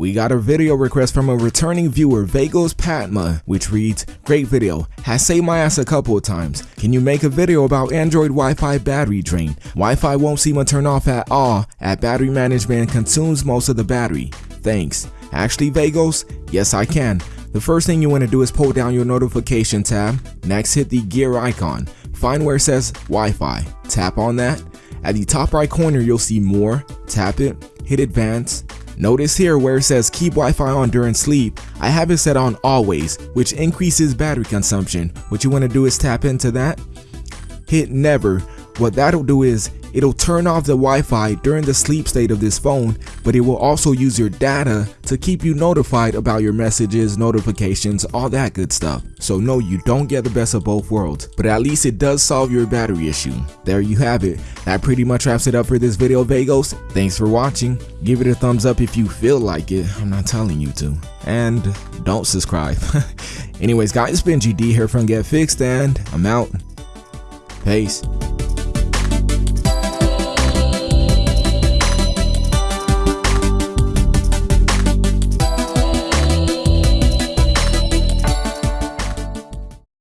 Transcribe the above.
we got a video request from a returning viewer, Vagos Patma, which reads, Great video, has saved my ass a couple of times. Can you make a video about Android Wi-Fi battery drain? Wi-Fi won't seem to turn off at all at battery management consumes most of the battery. Thanks. Actually, Vagos, yes I can. The first thing you want to do is pull down your notification tab. Next, hit the gear icon. Find where it says Wi-Fi. Tap on that. At the top right corner, you'll see more. Tap it. Hit advance. Notice here where it says keep Wi-Fi on during sleep, I have it set on always, which increases battery consumption. What you want to do is tap into that. Hit never. What that'll do is It'll turn off the Wi-Fi during the sleep state of this phone, but it will also use your data to keep you notified about your messages, notifications, all that good stuff. So no, you don't get the best of both worlds, but at least it does solve your battery issue. There you have it. That pretty much wraps it up for this video, Vagos. Thanks for watching. Give it a thumbs up if you feel like it. I'm not telling you to. And don't subscribe. Anyways, guys, it's been GD here from Get Fixed, and I'm out. Peace.